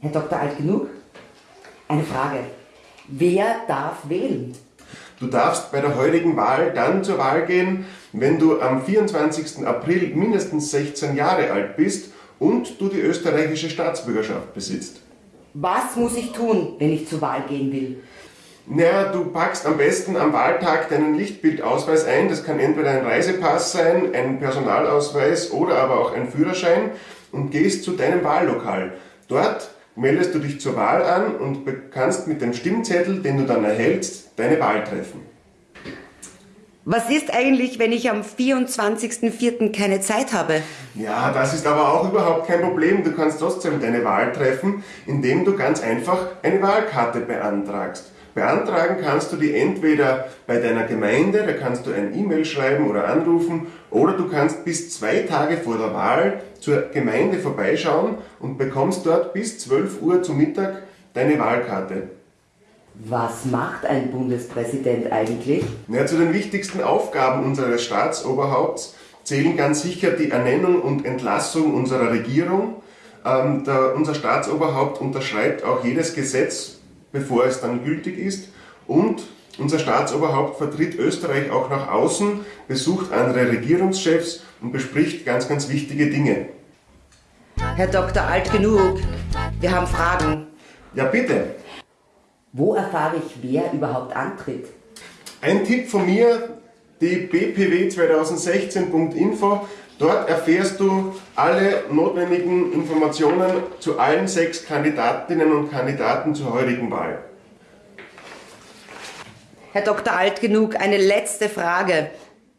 Herr Dr. Alt genug? Eine Frage. Wer darf wählen? Du darfst bei der heutigen Wahl dann zur Wahl gehen, wenn du am 24. April mindestens 16 Jahre alt bist und du die österreichische Staatsbürgerschaft besitzt. Was muss ich tun, wenn ich zur Wahl gehen will? Naja, du packst am besten am Wahltag deinen Lichtbildausweis ein. Das kann entweder ein Reisepass sein, ein Personalausweis oder aber auch ein Führerschein und gehst zu deinem Wahllokal. Dort meldest du dich zur Wahl an und kannst mit dem Stimmzettel, den du dann erhältst, deine Wahl treffen. Was ist eigentlich, wenn ich am 24.04. keine Zeit habe? Ja, das ist aber auch überhaupt kein Problem. Du kannst trotzdem deine Wahl treffen, indem du ganz einfach eine Wahlkarte beantragst. Beantragen kannst du die entweder bei deiner Gemeinde, da kannst du ein E-Mail schreiben oder anrufen, oder du kannst bis zwei Tage vor der Wahl zur Gemeinde vorbeischauen und bekommst dort bis 12 Uhr zu Mittag deine Wahlkarte. Was macht ein Bundespräsident eigentlich? Ja, zu den wichtigsten Aufgaben unseres Staatsoberhaupts zählen ganz sicher die Ernennung und Entlassung unserer Regierung. Ähm, der, unser Staatsoberhaupt unterschreibt auch jedes Gesetz, bevor es dann gültig ist. Und unser Staatsoberhaupt vertritt Österreich auch nach außen, besucht andere Regierungschefs und bespricht ganz, ganz wichtige Dinge. Herr Dr. Alt genug, wir haben Fragen. Ja, bitte. Wo erfahre ich, wer überhaupt antritt? Ein Tipp von mir, die bpw2016.info. Dort erfährst du alle notwendigen Informationen zu allen sechs Kandidatinnen und Kandidaten zur heutigen Wahl. Herr Dr. Alt genug, eine letzte Frage.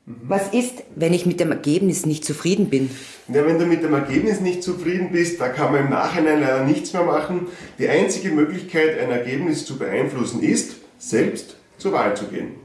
Was ist, wenn ich mit dem Ergebnis nicht zufrieden bin? Ja, wenn du mit dem Ergebnis nicht zufrieden bist, da kann man im Nachhinein leider nichts mehr machen. Die einzige Möglichkeit, ein Ergebnis zu beeinflussen, ist, selbst zur Wahl zu gehen.